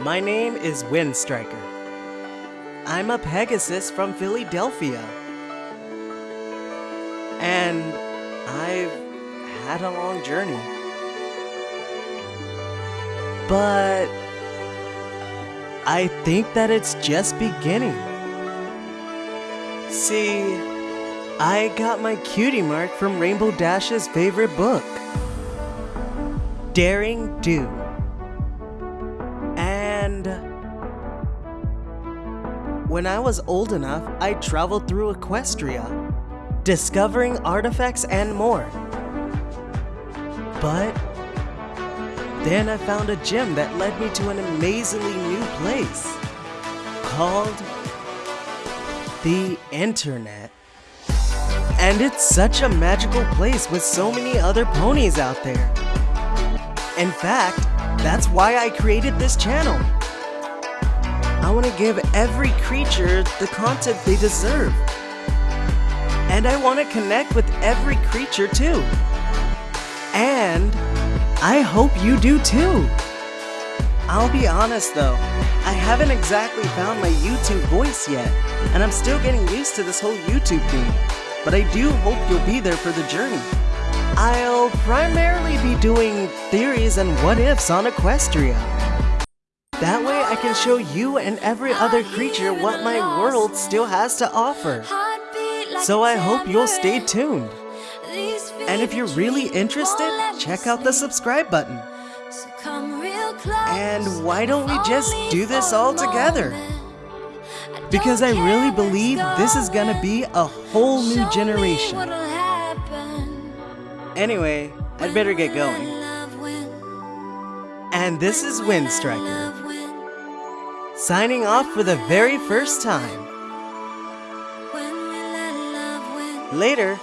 My name is Windstriker. I'm a Pegasus from Fillydelphia. And I've had a long journey. But I think that it's just beginning. See, I got my cutie mark from Rainbow Dash's favorite book, Daring Do. When I was old enough, I traveled through Equestria, discovering artifacts and more. But then I found a gem that led me to an amazingly new place called the internet. And it's such a magical place with so many other ponies out there. In fact, that's why I created this channel. I want to give every creature the content they deserve. And I want to connect with every creature too. And I hope you do too. I'll be honest though, I haven't exactly found my YouTube voice yet, and I'm still getting used to this whole YouTube thing, but I do hope you'll be there for the journey. I'll primarily be doing theories and what ifs on Equestria. That way I can show you and every other creature what my world still has to offer. So I hope you'll stay tuned. And if you're really interested, check out the subscribe button. And why don't we just do this all together? Because I really believe this is gonna be a whole new generation. Anyway, I'd better get going. And this is Windstriker, signing off for the very first time. Later.